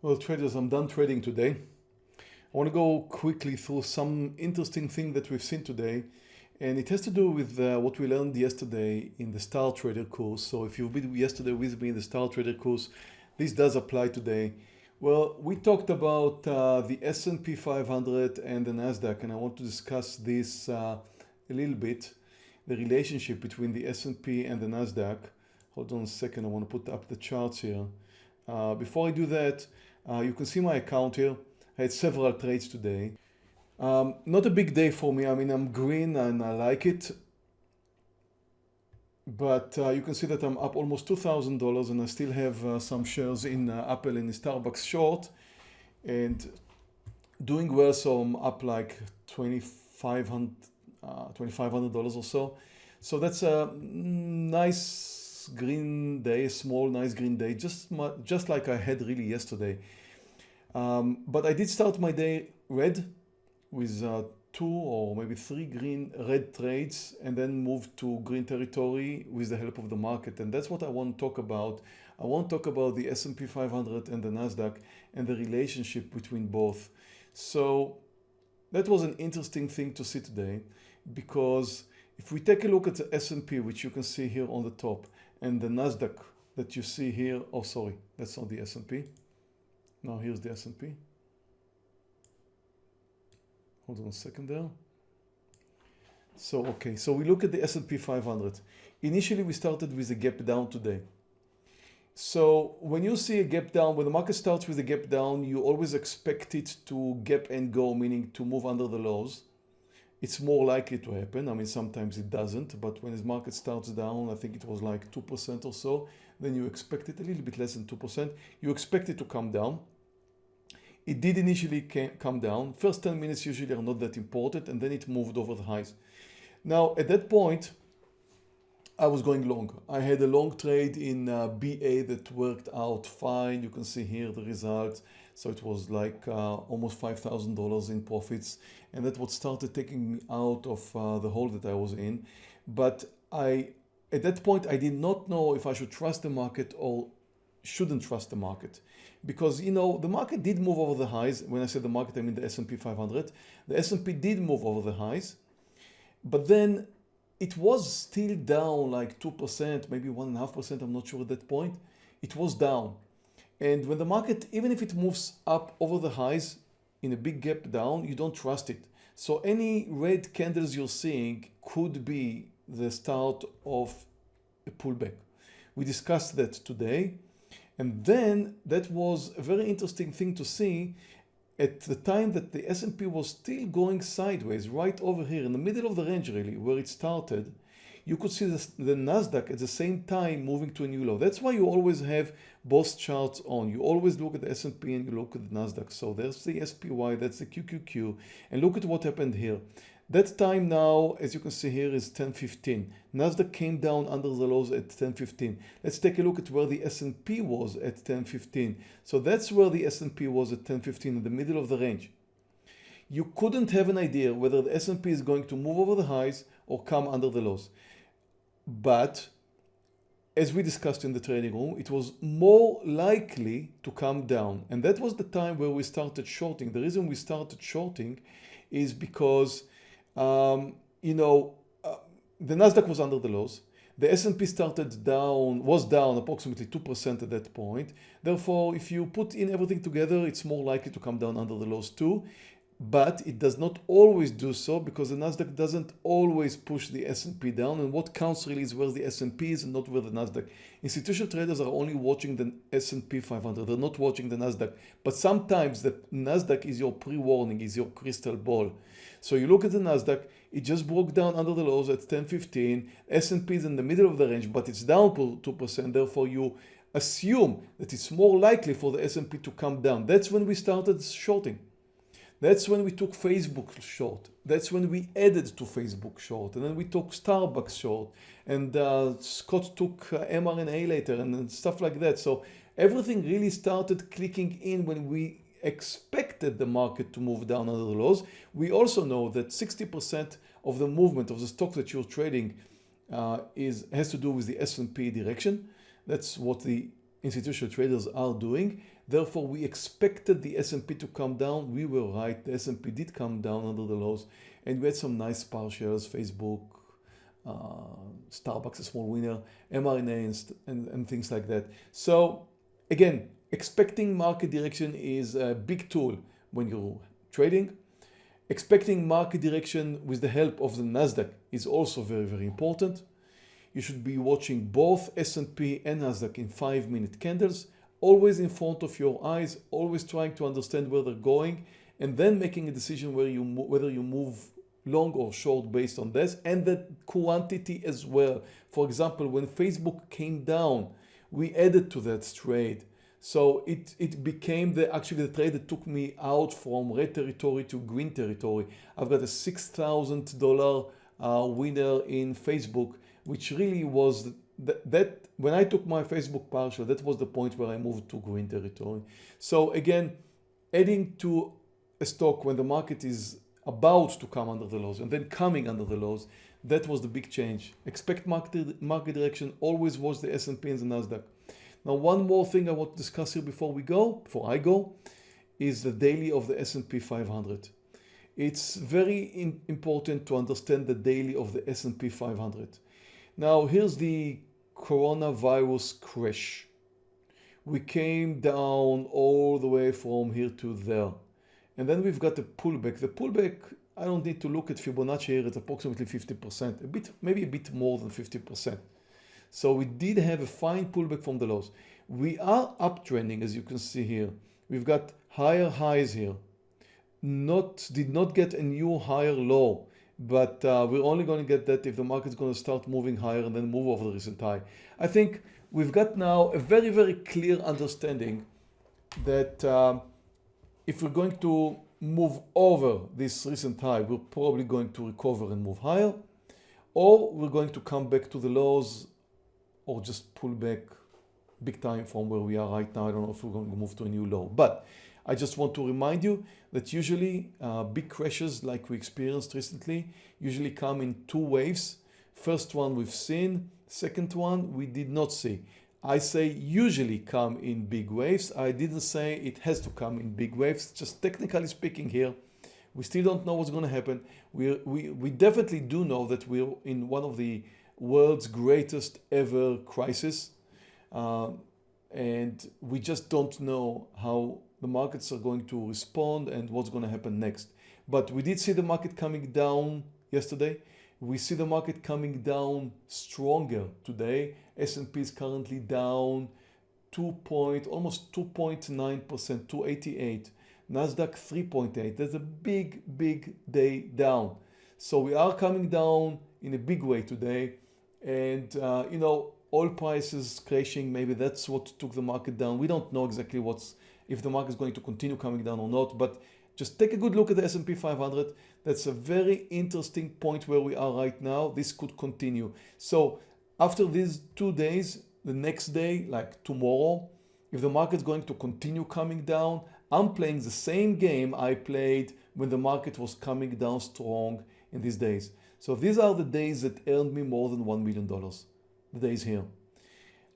Well, traders, I'm done trading today. I want to go quickly through some interesting thing that we've seen today. And it has to do with uh, what we learned yesterday in the Star Trader course. So if you've been yesterday with me in the Star Trader course, this does apply today. Well, we talked about uh, the S&P 500 and the NASDAQ, and I want to discuss this uh, a little bit, the relationship between the S&P and the NASDAQ. Hold on a second, I want to put up the charts here. Uh, before I do that, uh, you can see my account here. I had several trades today. Um, not a big day for me. I mean, I'm green and I like it. But uh, you can see that I'm up almost $2,000 and I still have uh, some shares in uh, Apple and Starbucks short and doing well. So I'm up like $2,500 $2, uh, or so. So that's a nice green day, small nice green day, just just like I had really yesterday. Um, but I did start my day red with uh, two or maybe three green red trades and then move to green territory with the help of the market. And that's what I want to talk about. I want to talk about the S&P 500 and the NASDAQ and the relationship between both. So that was an interesting thing to see today because if we take a look at the S&P, which you can see here on the top, and the Nasdaq that you see here. Oh, sorry, that's not the S&P. Now here's the S&P. Hold on a second there. So, okay, so we look at the S&P 500. Initially, we started with a gap down today. So when you see a gap down, when the market starts with a gap down, you always expect it to gap and go, meaning to move under the lows it's more likely to happen. I mean, sometimes it doesn't, but when the market starts down, I think it was like 2% or so, then you expect it a little bit less than 2%. You expect it to come down. It did initially come down. First 10 minutes usually are not that important, and then it moved over the highs. Now, at that point, I was going long. I had a long trade in uh, BA that worked out fine. You can see here the results. So it was like uh, almost $5,000 in profits. And that's what started taking me out of uh, the hole that I was in. But I, at that point, I did not know if I should trust the market or shouldn't trust the market. Because you know the market did move over the highs. When I said the market I mean the S&P 500 the S&P did move over the highs. But then it was still down like 2% maybe 1.5% I'm not sure at that point. It was down and when the market, even if it moves up over the highs in a big gap down, you don't trust it. So any red candles you're seeing could be the start of a pullback. We discussed that today. And then that was a very interesting thing to see at the time that the S&P was still going sideways right over here in the middle of the range really where it started you could see the, the Nasdaq at the same time moving to a new low. That's why you always have both charts on. You always look at the S&P and you look at the Nasdaq. So there's the SPY, that's the QQQ, and look at what happened here. That time now, as you can see here, is 10.15. Nasdaq came down under the lows at 10.15. Let's take a look at where the S&P was at 10.15. So that's where the S&P was at 10.15 in the middle of the range. You couldn't have an idea whether the S&P is going to move over the highs or come under the lows. But as we discussed in the trading room, it was more likely to come down. And that was the time where we started shorting. The reason we started shorting is because, um, you know, uh, the Nasdaq was under the lows. The S&P started down, was down approximately 2% at that point. Therefore, if you put in everything together, it's more likely to come down under the lows too but it does not always do so because the Nasdaq doesn't always push the S&P down and what counts really is where the S&P is and not where the Nasdaq. Institutional traders are only watching the S&P 500, they're not watching the Nasdaq, but sometimes the Nasdaq is your pre-warning, is your crystal ball. So you look at the Nasdaq, it just broke down under the lows at 1015, S&P is in the middle of the range, but it's down 2%, therefore you assume that it's more likely for the S&P to come down. That's when we started shorting. That's when we took Facebook short. That's when we added to Facebook short. And then we took Starbucks short. And uh, Scott took uh, mRNA later and, and stuff like that. So everything really started clicking in when we expected the market to move down under the lows. We also know that 60% of the movement of the stock that you're trading uh, is has to do with the S&P direction. That's what the institutional traders are doing. Therefore, we expected the S&P to come down. We were right. The S&P did come down under the lows and we had some nice power shares, Facebook, uh, Starbucks, a small winner, mRNA and, and, and things like that. So again, expecting market direction is a big tool when you're trading. Expecting market direction with the help of the NASDAQ is also very, very important. You should be watching both S&P and NASDAQ in five minute candles, always in front of your eyes, always trying to understand where they're going and then making a decision where you whether you move long or short based on this and the quantity as well. For example, when Facebook came down, we added to that trade. So it, it became the actually the trade that took me out from red territory to green territory. I've got a $6,000 uh, winner in Facebook, which really was that, that when I took my Facebook partial, that was the point where I moved to green territory. So again, adding to a stock when the market is about to come under the lows and then coming under the lows, that was the big change. Expect market, market direction always was the S&P and the NASDAQ. Now, one more thing I want to discuss here before we go, before I go, is the daily of the S&P 500. It's very important to understand the daily of the S&P 500. Now, here's the coronavirus crash. We came down all the way from here to there. And then we've got the pullback. The pullback, I don't need to look at Fibonacci here, it's approximately 50%, a bit, maybe a bit more than 50%. So we did have a fine pullback from the lows. We are uptrending, as you can see here. We've got higher highs here. Not Did not get a new higher low, but uh, we're only going to get that if the market's going to start moving higher and then move over the recent high. I think we've got now a very, very clear understanding that um, if we're going to move over this recent high, we're probably going to recover and move higher, or we're going to come back to the lows or just pull back big time from where we are right now. I don't know if we're going to move to a new low, but I just want to remind you that usually uh, big crashes like we experienced recently usually come in two waves. First one we've seen, second one we did not see. I say usually come in big waves. I didn't say it has to come in big waves. Just technically speaking here, we still don't know what's going to happen. We, we, we definitely do know that we're in one of the world's greatest ever crisis. Uh, and we just don't know how the markets are going to respond and what's going to happen next. But we did see the market coming down yesterday. We see the market coming down stronger today. S&P is currently down 2 point, almost 2.9%, 288. Nasdaq 3.8. That's a big, big day down. So we are coming down in a big way today. And, uh, you know, oil prices crashing, maybe that's what took the market down. We don't know exactly what's, if the market is going to continue coming down or not, but just take a good look at the S&P 500. That's a very interesting point where we are right now. This could continue. So after these two days, the next day, like tomorrow, if the market's going to continue coming down, I'm playing the same game I played when the market was coming down strong in these days. So these are the days that earned me more than $1 million, the days here.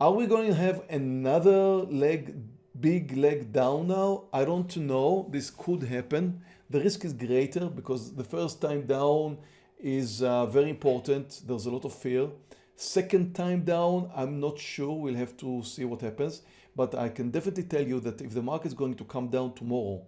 Are we going to have another leg big leg down now? I don't know. This could happen. The risk is greater because the first time down is uh, very important. There's a lot of fear. Second time down, I'm not sure. We'll have to see what happens. But I can definitely tell you that if the market is going to come down tomorrow,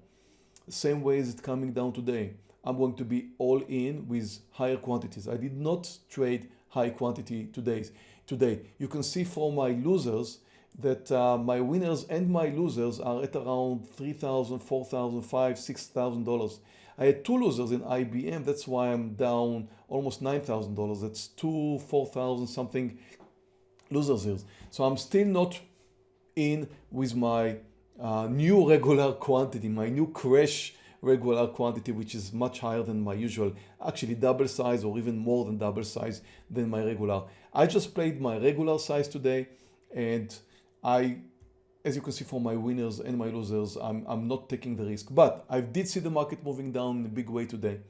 same way as it's coming down today, I'm going to be all in with higher quantities. I did not trade high quantity today. Today, you can see for my losers, that uh, my winners and my losers are at around $3,000, $4,000, $5,000, $6,000. I had two losers in IBM. That's why I'm down almost $9,000. That's two, 4,000 something losers here. So I'm still not in with my uh, new regular quantity, my new crash regular quantity, which is much higher than my usual, actually double size or even more than double size than my regular. I just played my regular size today and I, as you can see for my winners and my losers, I'm, I'm not taking the risk. But I did see the market moving down in a big way today.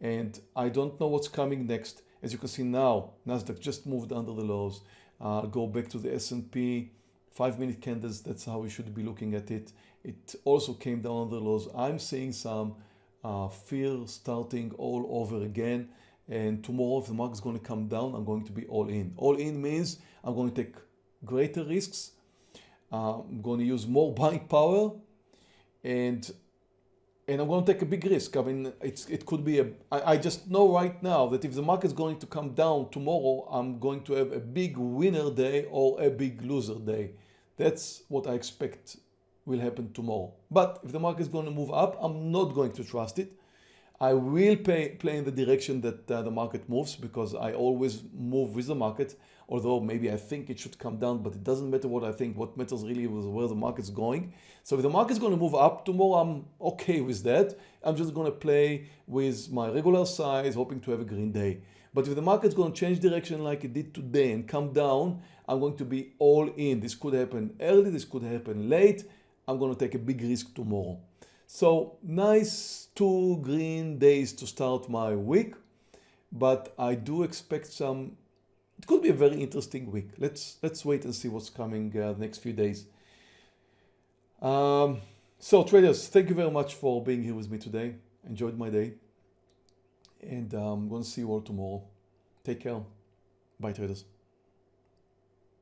And I don't know what's coming next. As you can see now, NASDAQ just moved under the lows. Uh, go back to the S&P. five minute candles, that's how we should be looking at it. It also came down under the lows. I'm seeing some uh, fear starting all over again. And tomorrow, if the market is going to come down, I'm going to be all in. All in means I'm going to take greater risks. I'm going to use more buying power and and I'm going to take a big risk. I mean, it's, it could be a. I, I just know right now that if the market is going to come down tomorrow, I'm going to have a big winner day or a big loser day. That's what I expect will happen tomorrow. But if the market is going to move up, I'm not going to trust it. I will pay, play in the direction that uh, the market moves because I always move with the market. Although maybe I think it should come down, but it doesn't matter what I think. What matters really is where the market's going. So if the market's going to move up tomorrow, I'm okay with that. I'm just going to play with my regular size, hoping to have a green day. But if the market's going to change direction like it did today and come down, I'm going to be all in. This could happen early, this could happen late. I'm going to take a big risk tomorrow. So nice two green days to start my week, but I do expect some, it could be a very interesting week. Let's, let's wait and see what's coming uh, the next few days. Um, so traders, thank you very much for being here with me today. Enjoyed my day and I'm going to see you all tomorrow. Take care. Bye traders.